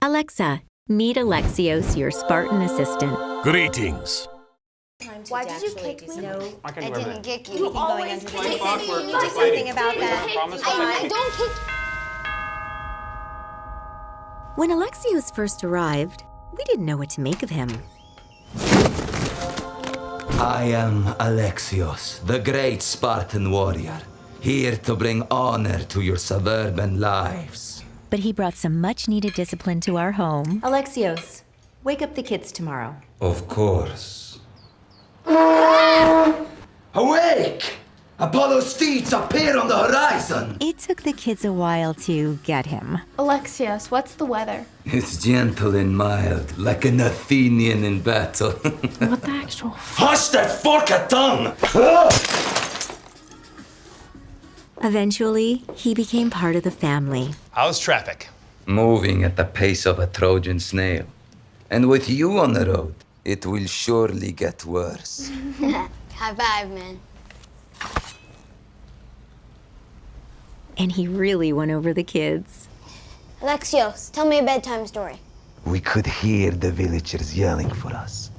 Alexa, meet Alexios, your Spartan assistant. Greetings. Why did you kick me? No, I can I didn't everything. kick you. You You can always going under kick me. You you need just to do something about I that. I, I'll I don't kick. When Alexios first arrived, we didn't know what to make of him. I am Alexios, the great Spartan warrior, here to bring honor to your suburban lives. But he brought some much needed discipline to our home. Alexios, wake up the kids tomorrow. Of course. Awake! Apollo's steeds appear on the horizon! It took the kids a while to get him. Alexios, what's the weather? It's gentle and mild, like an Athenian in battle. What the actual? Hush that forked tongue! Ah! Eventually, he became part of the family. How's traffic? Moving at the pace of a Trojan snail. And with you on the road, it will surely get worse. High five, man. And he really won over the kids. Alexios, tell me a bedtime story. We could hear the villagers yelling for us.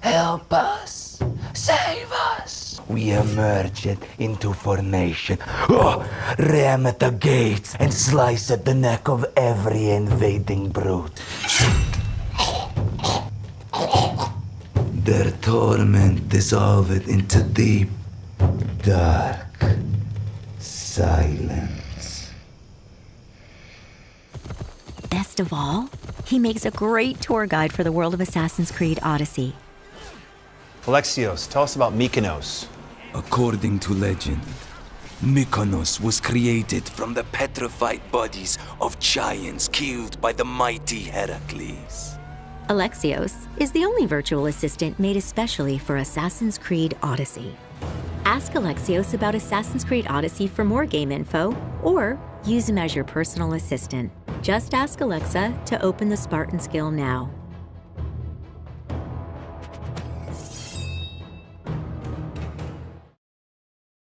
Help us! Save us! We emerged into formation, oh, ram at the gates, and slice at the neck of every invading brute. Their torment dissolved into deep, dark silence. Best of all, he makes a great tour guide for the world of Assassin's Creed Odyssey. Alexios, tell us about Mykonos. According to legend, Mykonos was created from the petrified bodies of giants killed by the mighty Heracles. Alexios is the only virtual assistant made especially for Assassin's Creed Odyssey. Ask Alexios about Assassin's Creed Odyssey for more game info, or use him as your personal assistant. Just ask Alexa to open the Spartan skill now.